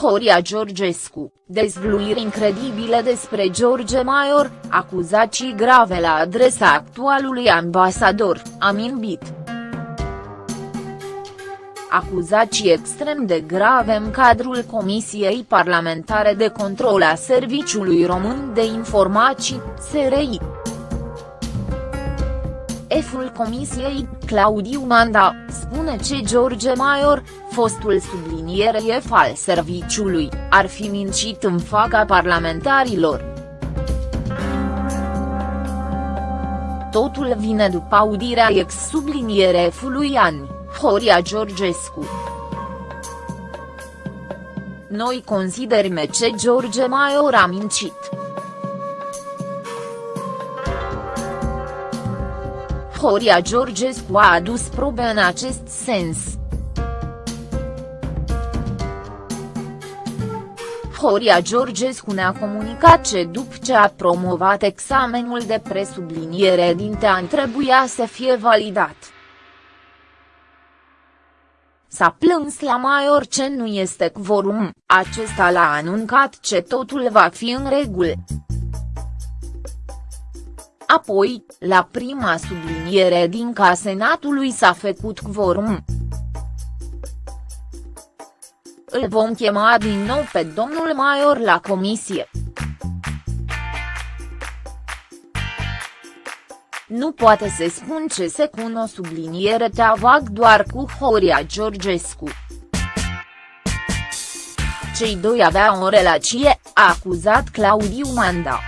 Horia Georgescu, dezvluiri incredibile despre George Maior, acuzații grave la adresa actualului ambasador, Amin Bit. Acuzații extrem de grave în cadrul Comisiei Parlamentare de Control a Serviciului Român de Informații, SRI. Șeful comisiei, Claudiu Manda, spune că George Maior, fostul subliniere F al serviciului, ar fi mincit în fața parlamentarilor. Totul vine după audirea ex-subliniere F-ului Ani, Horia Georgescu. Noi considerăm că George Maior a mincit. Horia Georgescu a adus probe în acest sens. Horia Georgescu ne-a comunicat că după ce a promovat examenul de presubliniere din TEAN trebuia să fie validat. S-a plâns la Maior ce nu este quorum, acesta l-a anuncat ce totul va fi în regulă. Apoi, la prima subliniere din ca Senatului s-a făcut quorum. Îl vom chema din nou pe domnul Maior la comisie. Nu poate să spun ce se cun o subliniere vag doar cu Horia Georgescu. Cei doi aveau o relație, a acuzat Claudiu Manda.